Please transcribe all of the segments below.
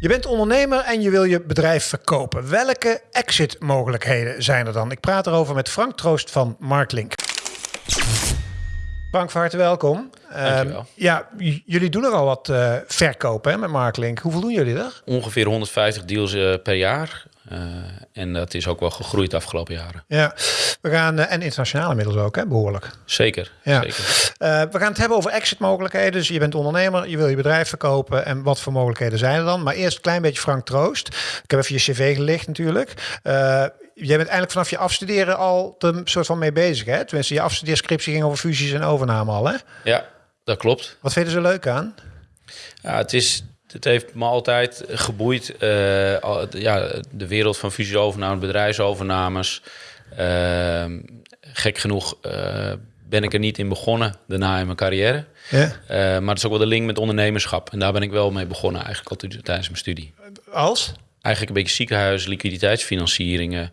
Je bent ondernemer en je wil je bedrijf verkopen. Welke exit-mogelijkheden zijn er dan? Ik praat erover met Frank Troost van Marklink. Frank, van harte welkom. Dankjewel. Um, ja, jullie doen er al wat uh, verkopen hè, met Marklink. Hoeveel doen jullie er? Ongeveer 150 deals uh, per jaar. Uh, en dat is ook wel gegroeid de afgelopen jaren. Ja, we gaan, en internationaal inmiddels ook, hè, behoorlijk. Zeker, ja. zeker. we gaan het hebben over exit-mogelijkheden. Dus je bent ondernemer, je wil je bedrijf verkopen. En wat voor mogelijkheden zijn er dan? Maar eerst een klein beetje Frank Troost. Ik heb even je cv gelicht natuurlijk. Jij bent eigenlijk vanaf je afstuderen al er soort van mee bezig, hè? Tenminste, je afstudeerscriptie ging over fusies en overname al, hè? Ja, dat klopt. Wat vind je er zo leuk aan? Ja, het is... Het heeft me altijd geboeid. Uh, ja, de wereld van fusies-overnames, bedrijfsovernames. Uh, gek genoeg uh, ben ik er niet in begonnen daarna in mijn carrière. Ja. maar het is ook wel de link met ondernemerschap. En daar ben ik wel mee begonnen eigenlijk al tijdens mijn studie. Als? Eigenlijk een beetje ziekenhuis, liquiditeitsfinancieringen.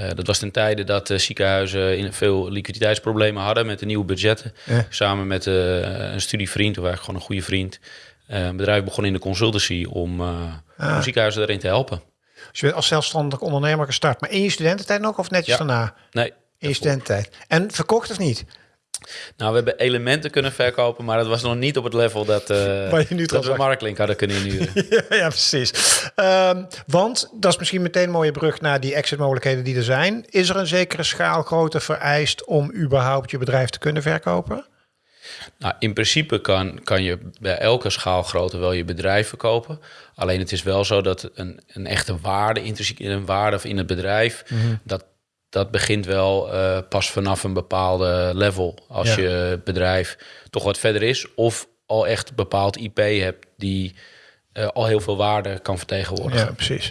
Uh, dat was ten tijde dat uh, ziekenhuizen in veel liquiditeitsproblemen hadden met de nieuwe budgetten. Samen met uh, een studievriend, of eigenlijk gewoon een goede vriend. een bedrijf begon in de consultancy om, Ah. om ziekenhuizen erin te helpen. Dus je bent als zelfstandig ondernemer gestart. Maar in je studententijd nog of netjes Ja. daarna? Nee, In je daarvoor. studententijd. En verkocht of niet? Nou, we hebben elementen kunnen verkopen, maar dat was nog niet op het level dat, nu dat we op- Marklink hadden kunnen inhuren. ja, ja, precies. Ehm, want dat is misschien meteen een mooie brug naar die exit-mogelijkheden die er zijn. Is er een zekere schaalgrootte vereist om überhaupt je bedrijf te kunnen verkopen? Nou, in principe kan, kan je bij elke schaalgrootte wel je bedrijf verkopen. Alleen het is wel zo dat een, een echte waarde, intrinsiek een waarde in het bedrijf, dat, dat begint wel eh, pas vanaf een bepaalde level. Als Ja. je bedrijf toch wat verder is of al echt bepaald IP hebt die eh, al heel veel waarde kan vertegenwoordigen. Ja, precies.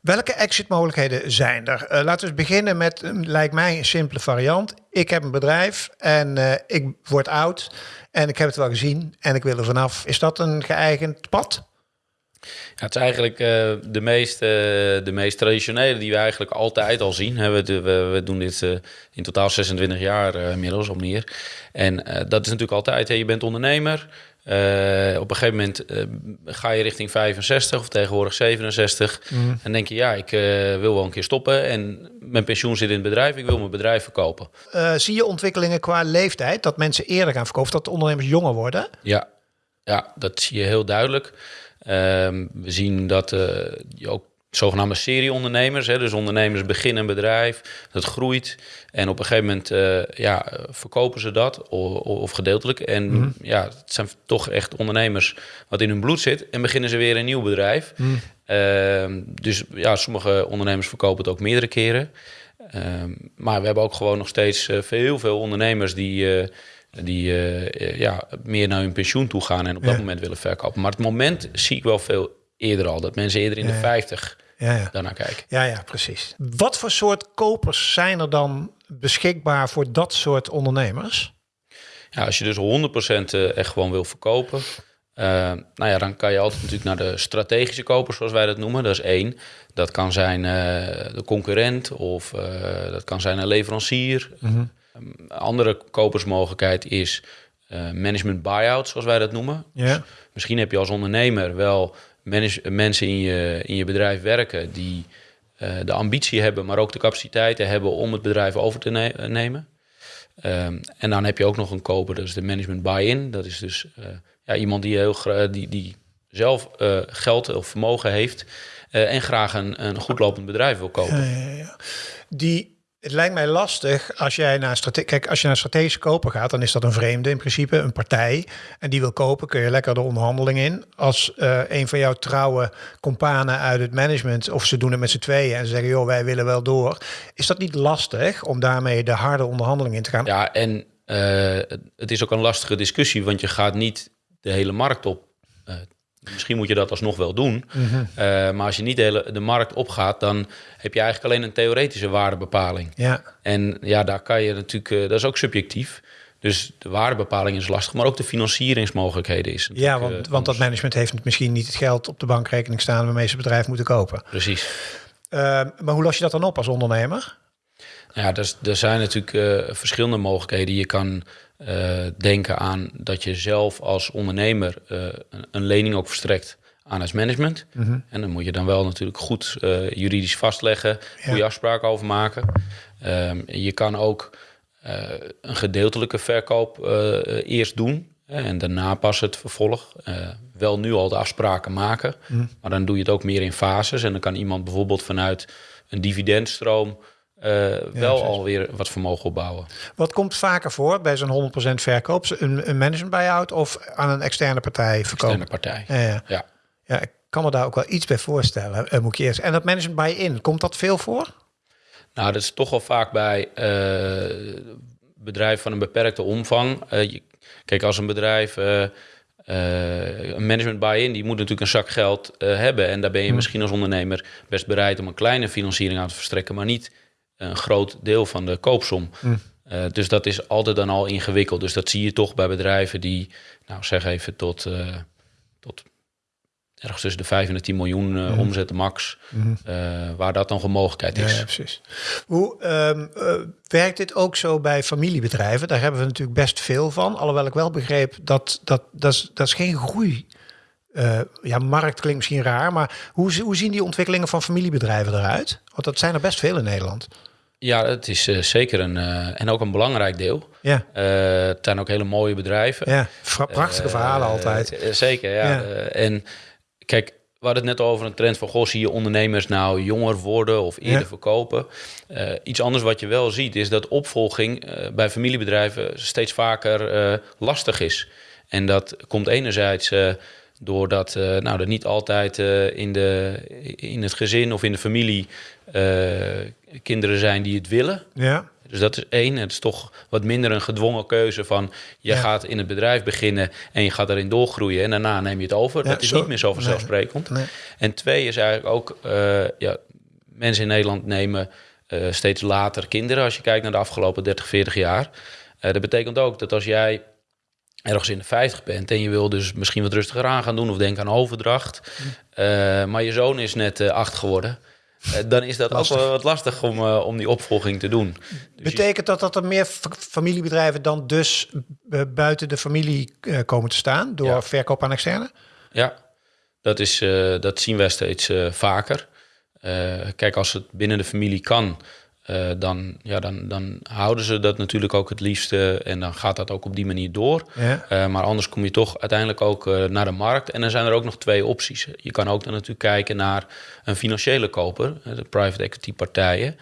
Welke exit-mogelijkheden zijn er? Eh, laten we beginnen met, een, lijkt mij, een simpele variant. Ik heb een bedrijf en ik word oud en ik heb het wel gezien en ik wil er vanaf. Is dat een geëigend pad? Ja, het is eigenlijk eh, de, meest, eh, de meest traditionele die we eigenlijk altijd al zien. Hè, We, we, we doen dit eh, in totaal 26 jaar inmiddels of meer. En dat is natuurlijk altijd, hè, je bent ondernemer. Op een gegeven moment ga je richting 65 of tegenwoordig 67. En denk je, ja, ik wil wel een keer stoppen. En mijn pensioen zit in het bedrijf, ik wil mijn bedrijf verkopen. Zie je ontwikkelingen qua leeftijd, dat mensen eerder gaan verkopen, dat de ondernemers jonger worden? Ja, ja dat zie je heel duidelijk. Ehm, we zien dat eh, ook zogenaamde serieondernemers, hè, dus ondernemers beginnen een bedrijf, dat groeit en op een gegeven moment eh, ja, verkopen ze dat of, of gedeeltelijk. En ja, het zijn toch echt ondernemers wat in hun bloed zit en beginnen ze weer een nieuw bedrijf. Ehm, dus ja, sommige ondernemers verkopen het ook meerdere keren. Ehm, maar we hebben ook gewoon nog steeds eh, veel, veel ondernemers die, die eh, eh, ja, meer naar hun pensioen toe gaan en op dat Ja. moment willen verkopen. Maar het moment zie ik wel veel eerder al, dat mensen eerder in Ja, de ja. 50 Ja, ja. daarnaar kijken. Ja, ja, precies. Wat voor soort kopers zijn er dan beschikbaar voor dat soort ondernemers? Ja, als je dus 100% eh, echt gewoon wil verkopen, nou ja, dan kan je altijd natuurlijk naar de strategische kopers, zoals wij dat noemen. Dat is één. Dat kan zijn de concurrent of dat kan zijn een leverancier. Een andere kopersmogelijkheid is eh, management buyout, zoals wij dat noemen. Ja. Misschien heb je als ondernemer wel mensen in je, in je bedrijf werken die eh, de ambitie hebben, maar ook de capaciteiten hebben om het bedrijf over te ne- eh, nemen. Ehm, en dan heb je ook nog een koper, dat is de management buy-in. Dat is dus ja, iemand die, heel die, die zelf geld of vermogen heeft en graag een, een goed lopend bedrijf wil kopen. Ja, ja, ja. Die, het lijkt mij lastig als jij naar strate Kijk, als je naar strategische koper gaat, dan is dat een vreemde in principe, een partij. En die wil kopen, kun je lekker de onderhandeling in. Als eh, een van jouw trouwe companen uit het management, of ze doen het met z'n tweeën en ze zeggen, joh, wij willen wel door. Is dat niet lastig om daarmee de harde onderhandeling in te gaan? Ja, en eh, het is ook een lastige discussie, want je gaat niet de hele markt op. Eh, misschien moet je dat alsnog wel doen. Eh, maar als je niet de, hele, de markt opgaat, dan heb je eigenlijk alleen een theoretische waardebepaling. Ja, En ja, daar kan je natuurlijk, eh, dat is ook subjectief. Dus de waardebepaling is lastig, maar ook de financieringsmogelijkheden is. ja want, eh, want dat management heeft misschien niet het geld op de bankrekening staan waarmee ze het bedrijf moeten kopen. Precies. Maar hoe los je dat dan op als ondernemer? Ja, dus, er zijn natuurlijk eh, verschillende mogelijkheden. Je kan eh, denken aan dat je zelf als ondernemer eh, een, lening ook verstrekt aan het management. Mhm. En dan moet je dan wel natuurlijk goed juridisch vastleggen, goede Ja. afspraken over maken. Ehm, je kan ook een gedeeltelijke verkoop eerst doen en daarna pas het vervolg. Wel nu al de afspraken maken, Mhm. maar dan doe je het ook meer in fases. En dan kan iemand bijvoorbeeld vanuit een dividendstroom eh, wel alweer wat vermogen opbouwen. Wat komt vaker voor bij zo'n 100% verkoop? Een, een management buyout of aan een externe partij verkopen? Externe partij. Ja, ja. Ja. ja, ik kan me daar ook wel iets bij voorstellen, moet ik eerst. En dat management buy-in, komt dat veel voor? Nou, dat is toch wel vaak bij eh bedrijven van een beperkte omvang. Eh, je- kijk, als een bedrijf een management buy-in, die moet natuurlijk een zak geld hebben. En daar ben je misschien als ondernemer best bereid om een kleine financiering aan te verstrekken, maar niet een groot deel van de koopsom. Eh, dus dat is altijd dan al ingewikkeld. Dus dat zie je toch bij bedrijven die, nou zeg even tot, eh, tot ergens tussen de 5 en de 10 miljoen eh, omzetten max, eh, waar dat dan een mogelijkheid is. ja, precies. Hoe ehm, eh, werkt dit ook zo bij familiebedrijven? Daar hebben we natuurlijk best veel van. Alhoewel ik wel begreep dat dat, dat, is, dat is geen groei. Ja, markt klinkt misschien raar, maar hoe, hoe zien die ontwikkelingen van familiebedrijven eruit? Want dat zijn er best veel in Nederland. Ja, het is eh, zeker een eh, en ook een belangrijk deel. Ja, Eh, het zijn ook hele mooie bedrijven. ja. Prachtige verhalen altijd. zeker, ja. Ja. En kijk, we hadden het net over een trend van... goh, zie je ondernemers nou jonger worden of eerder Ja. verkopen? Iets anders wat je wel ziet is dat opvolging bij familiebedrijven... steeds vaker lastig is. En dat komt enerzijds... Doordat eh, nou, er niet altijd in, de, in het gezin of in de familie eh, kinderen zijn die het willen. Ja, Dus dat is één. Het is toch wat minder een gedwongen keuze van... je Ja. gaat in het bedrijf beginnen en je gaat erin doorgroeien... en daarna neem je het over. Ja, dat is zo- niet meer zo vanzelfsprekend. nee. En twee is eigenlijk ook... eh, ja, mensen in Nederland nemen eh, steeds later kinderen... als je kijkt naar de afgelopen 30, 40 jaar. Eh, dat betekent ook dat als jij ergens in de 50 bent... en je wil dus misschien wat rustiger aan gaan doen... of denk aan overdracht... eh, maar je zoon is net acht geworden... eh, dan is dat Lastig. ook wel wat lastig om, eh, om die opvolging te doen. Dus Betekent dat dat er meer fa- familiebedrijven dan dus buiten de familie eh, komen te staan door Ja. verkoop aan externe? Ja, dat, is, dat zien wij steeds vaker. Kijk, als het binnen de familie kan, eh, dan, ja, dan, dan houden ze dat natuurlijk ook het liefste. En dan gaat dat ook op die manier door. Ja. Eh, maar anders kom je toch uiteindelijk ook eh, naar de markt. En dan zijn er ook nog twee opties. Je kan ook dan natuurlijk kijken naar een financiële koper, de private equity partijen.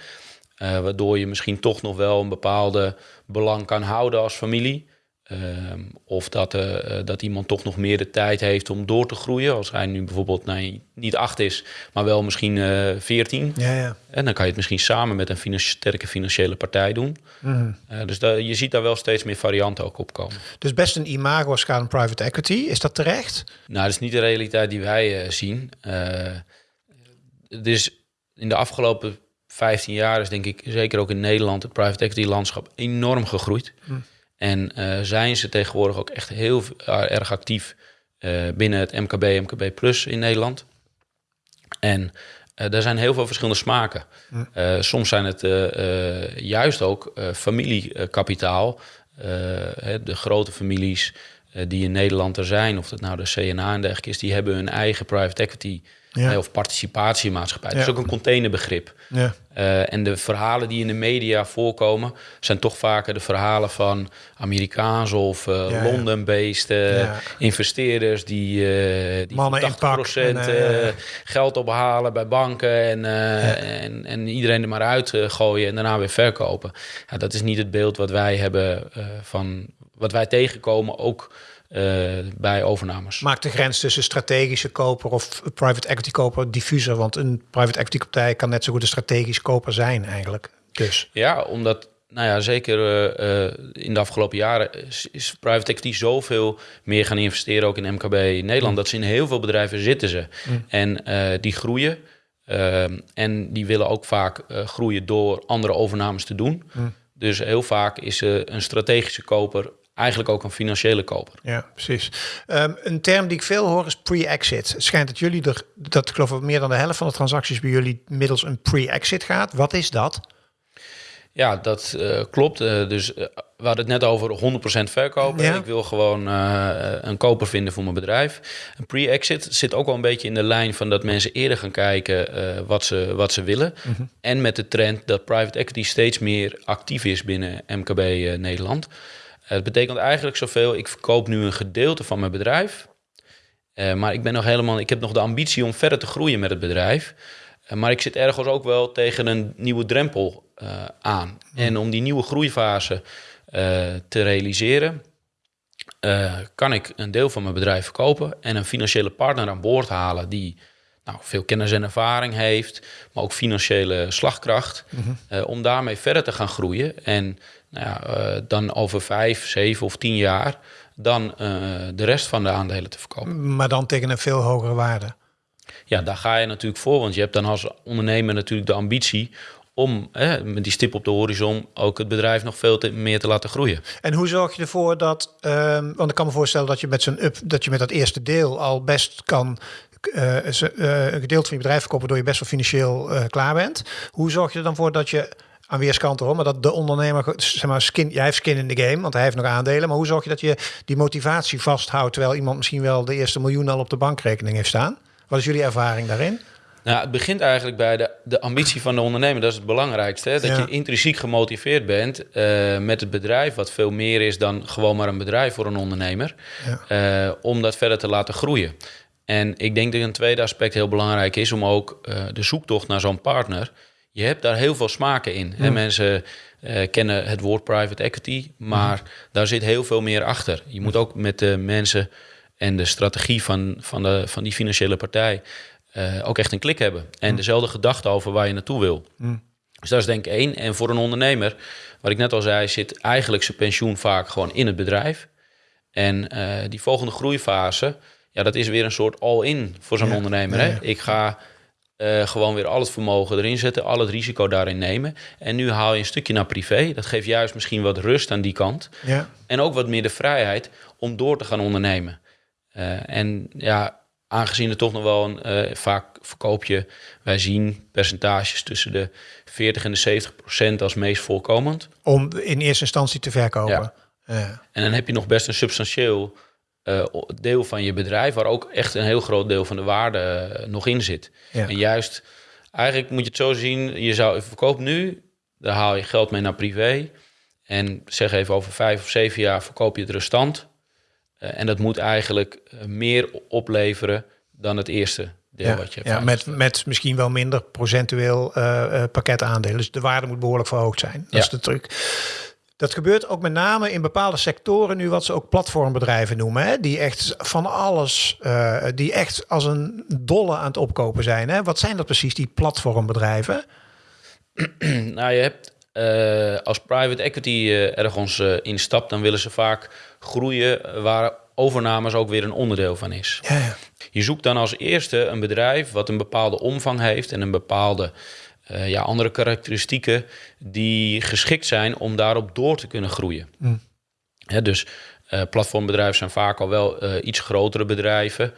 waardoor je misschien toch nog wel een bepaalde belang kan houden als familie. Ehm, of dat, eh, eh, dat iemand toch nog meer de tijd heeft om door te groeien. Als hij nu bijvoorbeeld nee, niet acht is, maar wel misschien eh 14. Ja, ja. En dan kan je het misschien samen met een finan- sterke financiële partij doen. Mhm. Dus je ziet daar wel steeds meer varianten ook op komen. Dus best een imago als gaat om private equity. Is dat terecht? Nou, dat is niet de realiteit die wij zien. Het is in de afgelopen 15 jaar is denk ik zeker ook in Nederland het private equity landschap enorm gegroeid. En eh, zijn ze tegenwoordig ook echt heel eh, erg actief eh, binnen het MKB, MKB Plus in Nederland. En eh daar zijn heel veel verschillende smaken. Soms zijn het juist ook familiekapitaal. Hè, de grote families die in Nederland er zijn, of dat nou de CNA en dergelijke is, die hebben hun eigen private equity Ja. eh, of participatiemaatschappij. Dat Ja. is ook een containerbegrip. Ja. Eh, en de verhalen die in de media voorkomen, zijn toch vaker de verhalen van Amerikaanse of Ja. Londen-based eh, Ja. investeerders die, die Mannen voor in pak 80% en, eh, eh, geld ophalen bij banken en, en, en iedereen er maar uit gooien en daarna weer verkopen. Ja, dat is niet het beeld wat wij hebben van wat wij tegenkomen, ook eh, bij overnames. Maakt de grens tussen strategische koper of private equity koper diffuser? Want een private equity partij kan net zo goed een strategisch koper zijn eigenlijk. Dus. Ja, omdat, nou ja, zeker eh, eh, in de afgelopen jaren is, is private equity zoveel meer gaan investeren, ook in MKB in Nederland, dat ze in heel veel bedrijven zitten ze. En eh, die groeien. Ehm, en die willen ook vaak groeien door andere overnames te doen. Dus heel vaak is een strategische koper eigenlijk ook een financiële koper. Ja, precies. Ehm, een term die ik veel hoor is pre-exit. Het schijnt dat jullie er, dat ik geloof meer dan de helft van de transacties bij jullie middels een pre-exit gaat. Wat is dat? Ja, dat uh, klopt. Uh, dus uh, we hadden het net over 100% verkopen. Ja. Ik wil gewoon een koper vinden voor mijn bedrijf. Een pre-exit zit ook wel een beetje in de lijn van dat mensen eerder gaan kijken wat, ze, wat ze willen. Mm -hmm. En met de trend dat private equity steeds meer actief is binnen MKB Nederland. Het betekent eigenlijk zoveel, ik verkoop nu een gedeelte van mijn bedrijf. maar ik ben nog helemaal, ik heb nog de ambitie om verder te groeien met het bedrijf. maar ik zit ergens ook wel tegen een nieuwe drempel uh, aan. En om die nieuwe groeifase te realiseren, kan ik een deel van mijn bedrijf verkopen en een financiële partner aan boord halen die nou, veel kennis en ervaring heeft, maar ook financiële slagkracht, mm -hmm. om daarmee verder te gaan groeien. En nou ja, dan over vijf, zeven of tien jaar dan de rest van de aandelen te verkopen. Maar dan tegen een veel hogere waarde. Ja, daar ga je natuurlijk voor, want je hebt dan als ondernemer natuurlijk de ambitie om hè, met die stip op de horizon ook het bedrijf nog veel te, meer te laten groeien. En hoe zorg je ervoor dat, um, want ik kan me voorstellen dat je met zo'n up, dat je met dat eerste deel al best kan uh, uh, een gedeelte van je bedrijf verkopen, door je best wel financieel uh, klaar bent. Hoe zorg je er dan voor dat je aan weerskanten hoor, maar dat de ondernemer, zeg maar, skin, jij heeft skin in de game, want hij heeft nog aandelen. Maar hoe zorg je dat je die motivatie vasthoudt, terwijl iemand misschien wel de eerste miljoen al op de bankrekening heeft staan? Wat is jullie ervaring daarin? Nou, het begint eigenlijk bij de, de ambitie van de ondernemer. Dat is het belangrijkste. Hè? Dat je intrinsiek gemotiveerd bent uh, met het bedrijf, wat veel meer is dan gewoon maar een bedrijf voor een ondernemer, ja. uh, om dat verder te laten groeien. En ik denk dat een tweede aspect heel belangrijk is om ook uh, de zoektocht naar zo'n partner. Je hebt daar heel veel smaken in. Hè? Mensen kennen het woord private equity, maar daar zit heel veel meer achter. Je moet ook met de mensen en de strategie van, van, de, van die financiële partij uh, ook echt een klik hebben. En mm. dezelfde gedachte over waar je naartoe wil. Mm. Dus dat is denk ik één. En voor een ondernemer, wat ik net al zei, zit eigenlijk zijn pensioen vaak gewoon in het bedrijf. En die volgende groeifase, ja, dat is weer een soort all-in voor zo'n ja, ondernemer. Ja, ja. Hè? Ik ga uh, gewoon weer al het vermogen erin zetten, al het risico daarin nemen. En nu haal je een stukje naar privé. Dat geeft juist misschien wat rust aan die kant. En ook wat meer de vrijheid om door te gaan ondernemen. en ja, aangezien het toch nog wel een uh, vaak verkoop je, wij zien percentages tussen de 40 en de 70 procent als meest voorkomend. Om in eerste instantie te verkopen. Ja. Ja. En dan heb je nog best een substantieel uh, deel van je bedrijf, waar ook echt een heel groot deel van de waarde uh, nog in zit. Ja. En juist, eigenlijk moet je het zo zien, je zou verkoop nu, daar haal je geld mee naar privé. En zeg even over vijf of zeven jaar verkoop je het restant. Uh, en dat moet eigenlijk meer opleveren dan het eerste deel ja, wat je Ja, met, met misschien wel minder procentueel pakket aandelen. Dus de waarde moet behoorlijk verhoogd zijn. Dat ja. is de truc. Dat gebeurt ook met name in bepaalde sectoren nu wat ze ook platformbedrijven noemen. Hè? Die echt van alles, uh, die echt als een dolle aan het opkopen zijn. Hè? Wat zijn dat precies, die platformbedrijven? nou, je hebt uh, als private equity uh, ergens instapt, dan willen ze vaak groeien waar overnames ook weer een onderdeel van is. Ja, ja. Je zoekt dan als eerste een bedrijf wat een bepaalde omvang heeft en een bepaalde ja, andere karakteristieken die geschikt zijn om daarop door te kunnen groeien. Mm. Dus platformbedrijven zijn vaak al wel iets grotere bedrijven.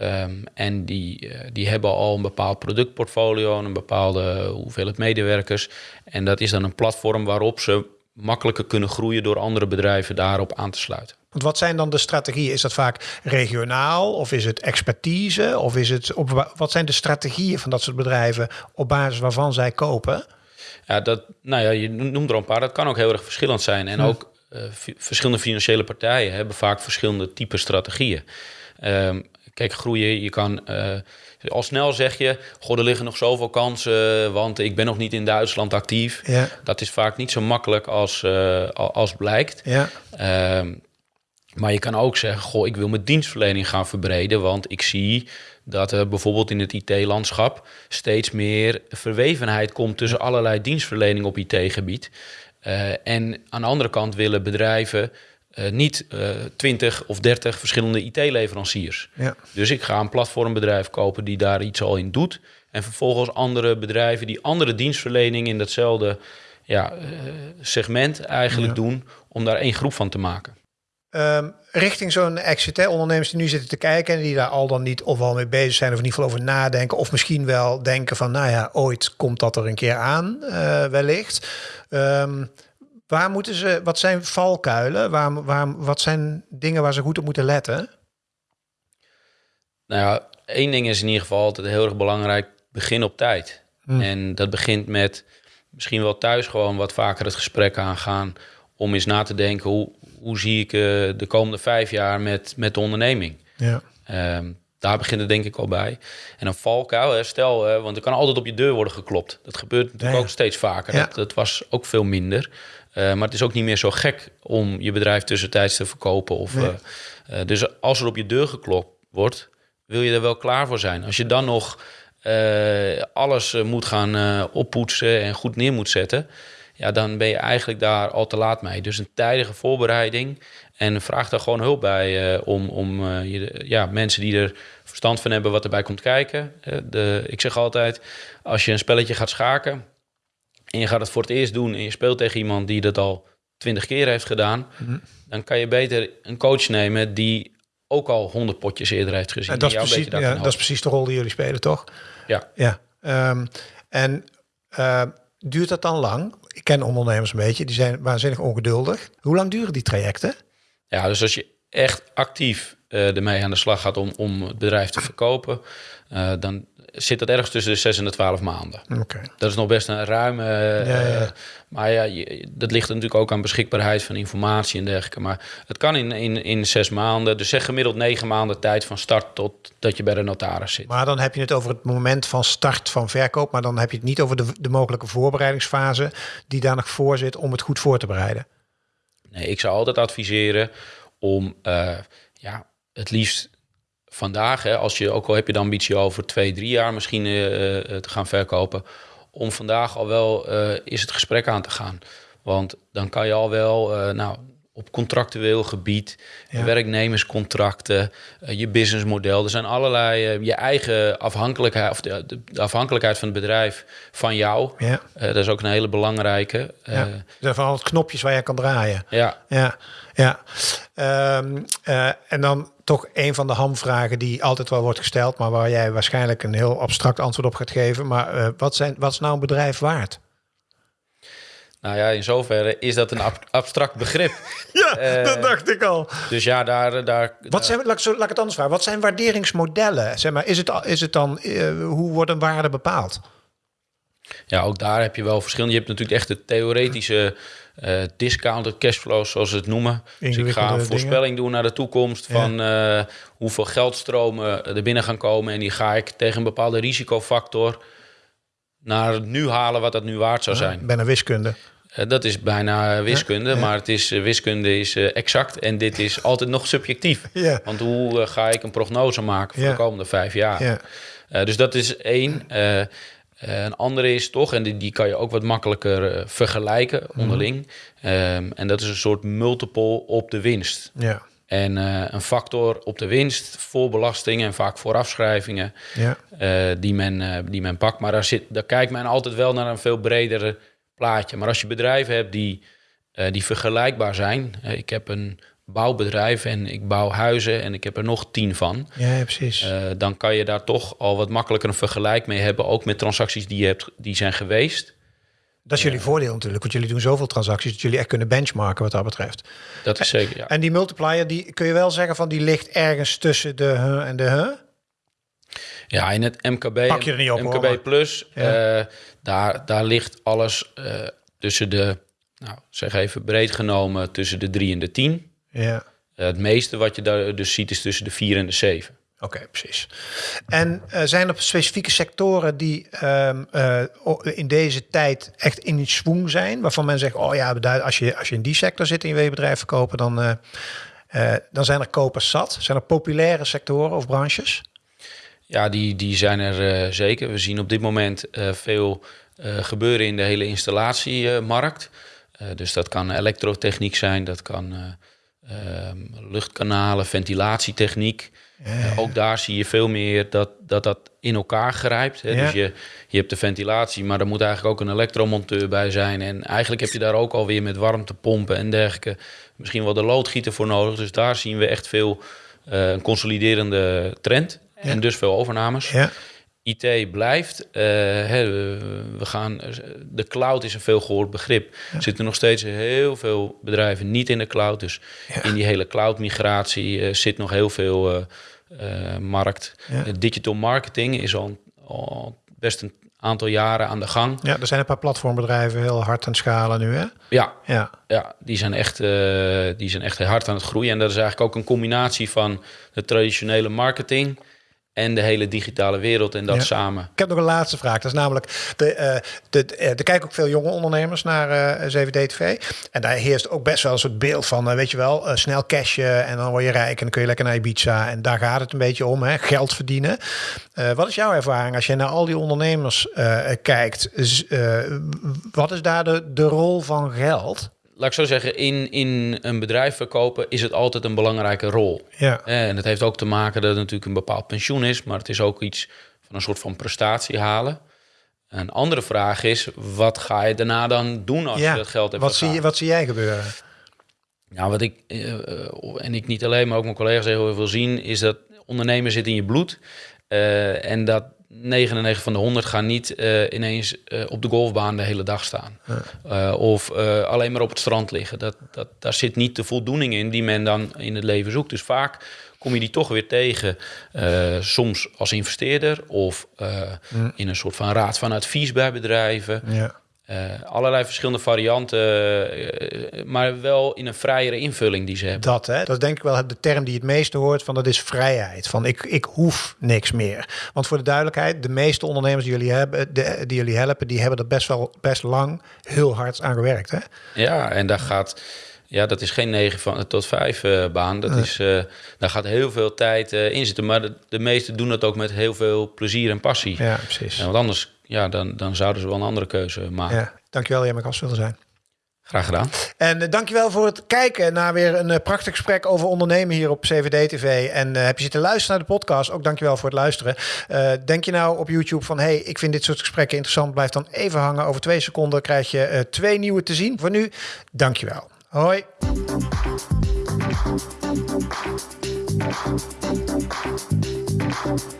Um, en die, die hebben al een bepaald productportfolio en een bepaalde hoeveelheid medewerkers. En dat is dan een platform waarop ze makkelijker kunnen groeien door andere bedrijven daarop aan te sluiten. Want wat zijn dan de strategieën? Is dat vaak regionaal of is het expertise? Of is het op, wat zijn de strategieën van dat soort bedrijven op basis waarvan zij kopen? Ja, dat, nou ja, je noemt er een paar. Dat kan ook heel erg verschillend zijn. En ook uh, verschillende financiële partijen hebben vaak verschillende type strategieën. Um, Kijk, groeien, je kan uh, al snel zeg je, goh, er liggen nog zoveel kansen, want ik ben nog niet in Duitsland actief. Ja. Dat is vaak niet zo makkelijk als, uh, als blijkt. Ja. Uh, maar je kan ook zeggen, goh, ik wil mijn dienstverlening gaan verbreden, want ik zie dat er bijvoorbeeld in het IT-landschap steeds meer verwevenheid komt tussen allerlei dienstverlening op IT-gebied. Uh, en aan de andere kant willen bedrijven uh, niet uh, 20 of 30 verschillende IT-leveranciers. Ja. Dus ik ga een platformbedrijf kopen die daar iets al in doet. En vervolgens andere bedrijven die andere dienstverlening in datzelfde ja, uh, segment eigenlijk ja. doen, om daar één groep van te maken. Ehm, richting zo'n exit, hè, ondernemers die nu zitten te kijken en die daar al dan niet of al mee bezig zijn of in ieder geval over nadenken, of misschien wel denken van, nou ja, ooit komt dat er een keer aan, eh, wellicht. Ehm, waar moeten ze, wat zijn valkuilen? Waar, waar, wat zijn dingen waar ze goed op moeten letten? Nou ja, één ding is in ieder geval altijd heel erg belangrijk. Begin op tijd. En dat begint met misschien wel thuis gewoon wat vaker het gesprek aangaan. Om eens na te denken, hoe, hoe zie ik uh, de komende vijf jaar met, met de onderneming? Ja. Um, daar begint het denk ik al bij. En een valkuil, stel, want er kan altijd op je deur worden geklopt. Dat gebeurt natuurlijk Ja. ook steeds vaker. Ja. Dat, dat was ook veel minder. Uh, maar het is ook niet meer zo gek om je bedrijf tussentijds te verkopen. Of, Nee. uh, uh, dus als er op je deur geklopt wordt, wil je er wel klaar voor zijn. Als je dan nog uh, alles moet gaan oppoetsen en goed neer moet zetten, ja, dan ben je eigenlijk daar al te laat mee. Dus een tijdige voorbereiding en vraag daar gewoon hulp bij uh, om, om uh, je, ja, mensen die er verstand van hebben wat erbij komt kijken. Uh, de, ik zeg altijd, als je een spelletje gaat schaken en je gaat het voor het eerst doen en je speelt tegen iemand die dat al twintig keer heeft gedaan, Mhm. dan kan je beter een coach nemen die ook al honderd potjes eerder heeft gezien. En dat, is precies, ja, dat is precies de rol die jullie spelen, toch? Ja. Ja. Ehm, en eh, duurt dat dan lang? Ik ken ondernemers een beetje, die zijn waanzinnig ongeduldig. Hoe lang duren die trajecten? Ja, dus als je echt actief uh, ermee aan de slag gaat om, om het bedrijf te verkopen, uh, dan zit dat ergens tussen de 6 en de 12 maanden. Oké. Dat is nog best een ruime. Ja, ja. Maar ja, je, dat ligt natuurlijk ook aan beschikbaarheid van informatie en dergelijke. Maar het kan in, in, in zes maanden. Dus zeg gemiddeld negen maanden tijd van start tot dat je bij de notaris zit. Maar dan heb je het over het moment van start van verkoop. Maar dan heb je het niet over de, de mogelijke voorbereidingsfase die daar nog voor zit om het goed voor te bereiden. Nee, ik zou altijd adviseren om uh, ja, het liefst vandaag, hè, als je ook al heb je de ambitie over twee, drie jaar misschien uh, te gaan verkopen, om vandaag al wel is het gesprek aan te gaan. Want dan kan je al wel, nou, op contractueel gebied, ja. werknemerscontracten, uh, je businessmodel. Er zijn allerlei, uh, je eigen afhankelijkheid, of de, de, afhankelijkheid van het bedrijf van jou. Ja. Uh, dat is ook een hele belangrijke. Ja. Er zijn van het knopjes waar je kan draaien. Ja. Ja, ja. Um, en dan toch een van de hamvragen die altijd wel wordt gesteld, maar waar jij waarschijnlijk een heel abstract antwoord op gaat geven. Maar uh, wat, zijn, wat is nou een bedrijf waard? Nou ja, in zoverre is dat een ab abstract begrip. ja, uh, dat dacht ik al. Dus ja, daar... daar wat zijn, laat, ik, laat ik het anders vragen. Wat zijn waarderingsmodellen? Zeg maar, is, het, is het dan, uh, hoe wordt een waarde bepaald? Ja, ook daar heb je wel verschillende. Je hebt natuurlijk echt de theoretische uh, discounted cashflows, zoals ze het noemen. Dus ik ga een voorspelling dingen. doen naar de toekomst van ja. uh, hoeveel geldstromen er binnen gaan komen. En die ga ik tegen een bepaalde risicofactor naar nu halen wat dat nu waard zou zijn. Ja, bijna wiskunde. Uh, dat is bijna wiskunde, ja, ja. maar het is, wiskunde is exact en dit is altijd nog subjectief. Ja. Want hoe ga ik een prognose maken voor de komende vijf jaar? dus dat is één. Een andere is toch, en die, die kan je ook wat makkelijker vergelijken onderling. Mm. Um, en dat is een soort multiple op de winst. Ja. En uh, een factor op de winst voor belastingen en vaak voor afschrijvingen ja. die, men, die men pakt. Maar daar, zit, daar kijkt men altijd wel naar een veel bredere plaatje. Maar als je bedrijven hebt die, die vergelijkbaar zijn. ik heb een bouwbedrijf en ik bouw huizen en ik heb er nog tien van. Ja, precies. Uh, dan kan je daar toch al wat makkelijker een vergelijk mee hebben, ook met transacties die je hebt, die zijn geweest. Dat is jullie voordeel natuurlijk, want jullie doen zoveel transacties dat jullie echt kunnen benchmarken wat dat betreft. Dat is zeker, ja. En die multiplier, die kun je wel zeggen van die ligt ergens tussen de huh en de huh? Ja, in het MKB, Pak je er niet op, MKB hoor, Plus, ja. uh, daar, daar ligt alles uh, tussen de, nou zeg even breed genomen, tussen de 3 en de 10. Ja. Uh, het meeste wat je daar dus ziet is tussen de 4 en de 7. Oké, okay, precies. En zijn er specifieke sectoren die um, uh, in deze tijd echt in swing zijn, waarvan men zegt, oh ja, als je, als je in die sector zit en je wil je bedrijf verkopen, dan, dan zijn er kopers zat. Zijn er populaire sectoren of branches? Ja, die, die zijn er zeker. We zien op dit moment veel gebeuren in de hele installatiemarkt. dus dat kan elektrotechniek zijn, dat kan uh, luchtkanalen, ventilatietechniek. Uh, ook daar zie je veel meer dat dat, dat in elkaar grijpt. Hè? Ja. Dus je, je hebt de ventilatie, maar er moet eigenlijk ook een elektromonteur bij zijn. En eigenlijk heb je daar ook alweer met warmtepompen en dergelijke misschien wel de loodgieter voor nodig. Dus daar zien we echt veel uh, een consoliderende trend. En dus veel overnames. Ja. IT blijft. Uh, hè, we gaan, de cloud is een veel gehoord begrip. Er zitten nog steeds heel veel bedrijven niet in de cloud. Dus in die hele cloud-migratie uh, zit nog heel veel uh, markt. digital marketing is al, al, best een aantal jaren aan de gang. Ja, er zijn een paar platformbedrijven heel hard aan het schalen nu, hè? Ja, ja. ja die, zijn echt, die zijn echt hard aan het groeien. En dat is eigenlijk ook een combinatie van de traditionele marketing en de hele digitale wereld en dat samen. Ik heb nog een laatste vraag. Dat is namelijk, de, uh, de, uh, er kijken ook veel jonge ondernemers naar uh, 7D-TV. En daar heerst ook best wel een soort beeld van, weet je wel, snel cashen en dan word je rijk en dan kun je lekker naar Ibiza. En daar gaat het een beetje om, hè, geld verdienen. wat is jouw ervaring als je naar al die ondernemers kijkt? wat is daar de, de rol van geld? Laat ik zo zeggen, in, in een bedrijf verkopen is het altijd een belangrijke rol. Ja. En het heeft ook te maken dat het natuurlijk een bepaald pensioen is, maar het is ook iets van een soort van prestatie halen. Een andere vraag is, wat ga je daarna dan doen als je dat geld hebt wat zie, je, wat zie jij gebeuren? Nou, wat ik, uh, en ik niet alleen, maar ook mijn collega's heel veel zien, is dat ondernemen zit in je bloed. Uh, en dat 99 van de 100 gaan niet uh, ineens uh, op de golfbaan de hele dag staan. Ja. Uh, of alleen maar op het strand liggen. Dat, dat, daar zit niet de voldoening in die men dan in het leven zoekt. Dus vaak kom je die toch weer tegen. soms als investeerder of in een soort van raad van advies bij bedrijven. Ja. Uh, allerlei verschillende varianten, uh, maar wel in een vrijere invulling die ze hebben. Dat, hè? dat is denk ik wel de term die het meeste hoort van dat is vrijheid. Van ik, ik hoef niks meer. Want voor de duidelijkheid, de meeste ondernemers die jullie hebben, de, die jullie helpen, die hebben er best wel best lang heel hard aan gewerkt. Hè? Ja, en daar gaat. Ja, dat is geen 9 van, tot 5 uh, baan. Dat is, uh, daar gaat heel veel tijd uh, in zitten. Maar de, de meesten doen dat ook met heel veel plezier en passie. Ja, precies. En want anders ja, dan, dan zouden ze wel een andere keuze maken. Ja, dankjewel dat je mijn gast wilde zijn. Graag gedaan. En uh, dankjewel voor het kijken naar weer een uh, prachtig gesprek over ondernemen hier op CVD-TV. En uh, heb je zitten luisteren naar de podcast, ook dankjewel voor het luisteren. denk je nou op YouTube van, hey, ik vind dit soort gesprekken interessant, blijf dan even hangen. Over twee seconden krijg je twee nieuwe te zien. Voor nu, dankjewel. Hoi.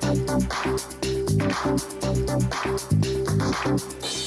Thank you. Thank you.